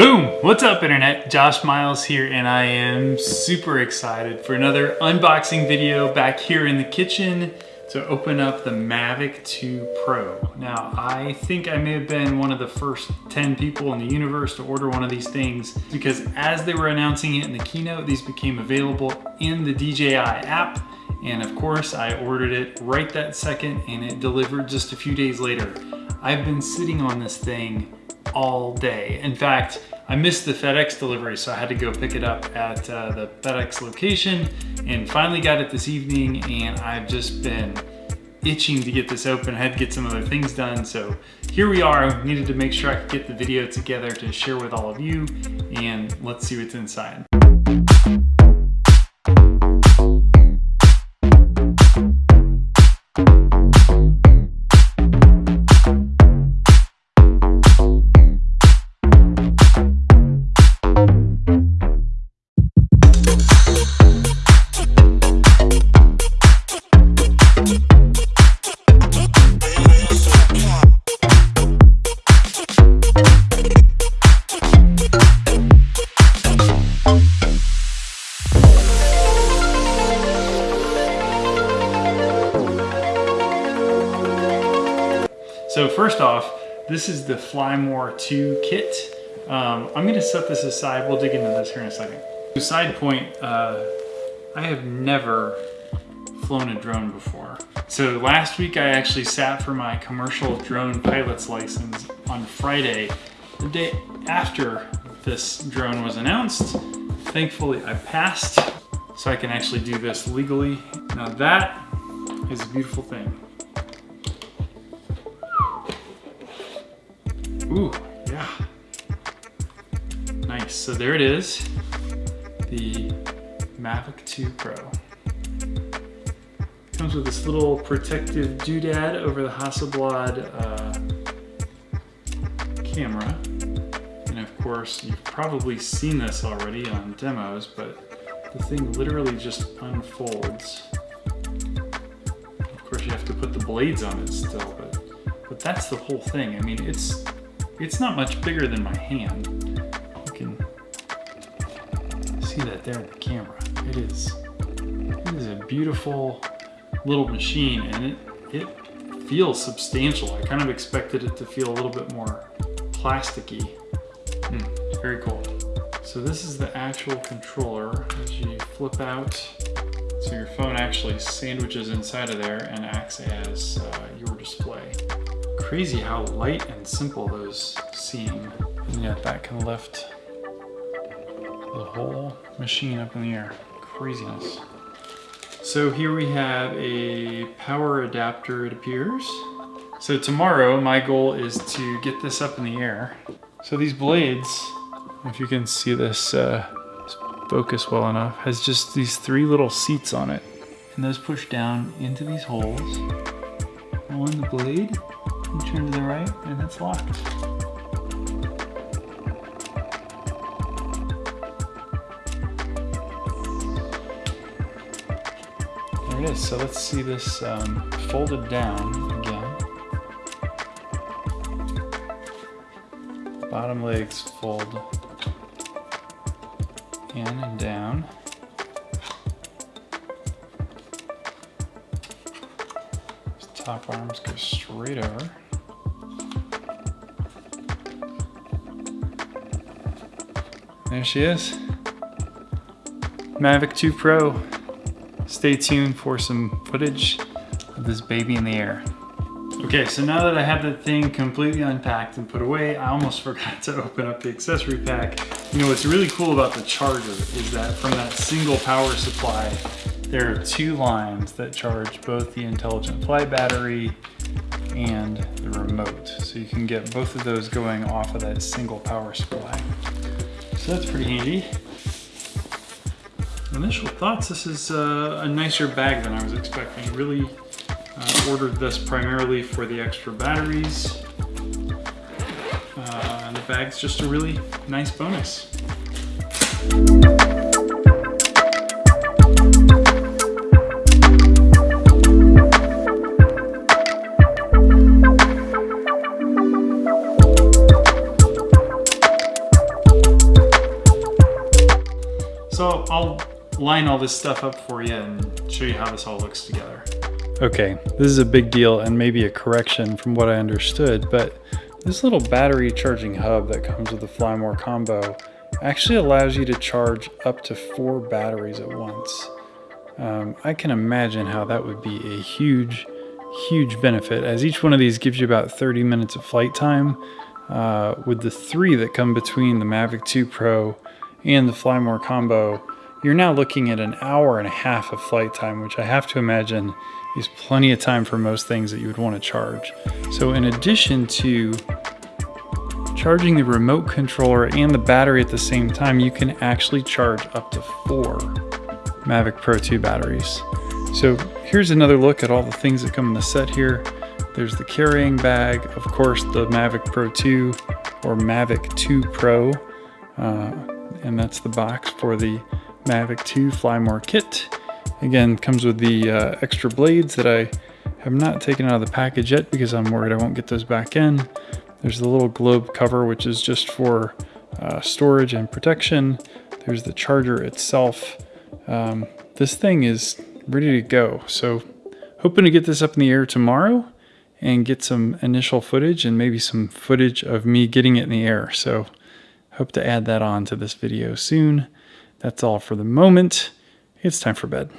Boom! What's up internet? Josh Miles here and I am super excited for another unboxing video back here in the kitchen to open up the Mavic 2 Pro. Now I think I may have been one of the first 10 people in the universe to order one of these things because as they were announcing it in the keynote these became available in the DJI app and of course I ordered it right that second and it delivered just a few days later. I've been sitting on this thing all day. In fact, I missed the FedEx delivery, so I had to go pick it up at uh, the FedEx location and finally got it this evening and I've just been itching to get this open. I had to get some other things done, so here we are. Needed to make sure I could get the video together to share with all of you and let's see what's inside. First off, this is the Flymore 2 kit. Um, I'm gonna set this aside. We'll dig into this here in a second. Side point, uh, I have never flown a drone before. So last week I actually sat for my commercial drone pilot's license on Friday, the day after this drone was announced. Thankfully I passed, so I can actually do this legally. Now that is a beautiful thing. Ooh, yeah. Nice, so there it is. The Mavic 2 Pro. Comes with this little protective doodad over the Hasselblad uh, camera. And of course, you've probably seen this already on demos, but the thing literally just unfolds. Of course, you have to put the blades on it still, but, but that's the whole thing. I mean, it's it's not much bigger than my hand. You can see that there in the camera. It is, it is a beautiful little machine and it, it feels substantial. I kind of expected it to feel a little bit more plasticky. Mm, very cool. So this is the actual controller as you flip out. So your phone actually sandwiches inside of there and acts as uh, your display crazy how light and simple those seem. And yet that can lift the whole machine up in the air. Craziness. So here we have a power adapter, it appears. So tomorrow, my goal is to get this up in the air. So these blades, if you can see this uh, focus well enough, has just these three little seats on it. And those push down into these holes on the blade you turn to the right and it's locked. There it is. So let's see this um, folded down again. Bottom legs fold in and down. Top arms go straight over. There she is. Mavic 2 Pro. Stay tuned for some footage of this baby in the air. Okay, so now that I have the thing completely unpacked and put away, I almost forgot to open up the accessory pack. You know, what's really cool about the charger is that from that single power supply, there are two lines that charge both the intelligent flight battery and the remote. So you can get both of those going off of that single power supply. So that's pretty handy. Initial thoughts, this is uh, a nicer bag than I was expecting. Really uh, ordered this primarily for the extra batteries. Uh, and the bag's just a really nice bonus. Line all this stuff up for you and show you how this all looks together. Okay, this is a big deal and maybe a correction from what I understood, but this little battery charging hub that comes with the Flymore combo actually allows you to charge up to four batteries at once. Um, I can imagine how that would be a huge, huge benefit as each one of these gives you about 30 minutes of flight time. Uh, with the three that come between the Mavic 2 Pro and the Flymore combo, you're now looking at an hour and a half of flight time, which I have to imagine is plenty of time for most things that you would want to charge. So in addition to charging the remote controller and the battery at the same time, you can actually charge up to four Mavic Pro 2 batteries. So here's another look at all the things that come in the set here. There's the carrying bag, of course, the Mavic Pro 2 or Mavic 2 Pro, uh, and that's the box for the Mavic 2 Flymore kit. Again, comes with the uh, extra blades that I have not taken out of the package yet because I'm worried I won't get those back in. There's the little globe cover, which is just for uh, storage and protection. There's the charger itself. Um, this thing is ready to go. So hoping to get this up in the air tomorrow and get some initial footage and maybe some footage of me getting it in the air. So hope to add that on to this video soon. That's all for the moment. It's time for bed.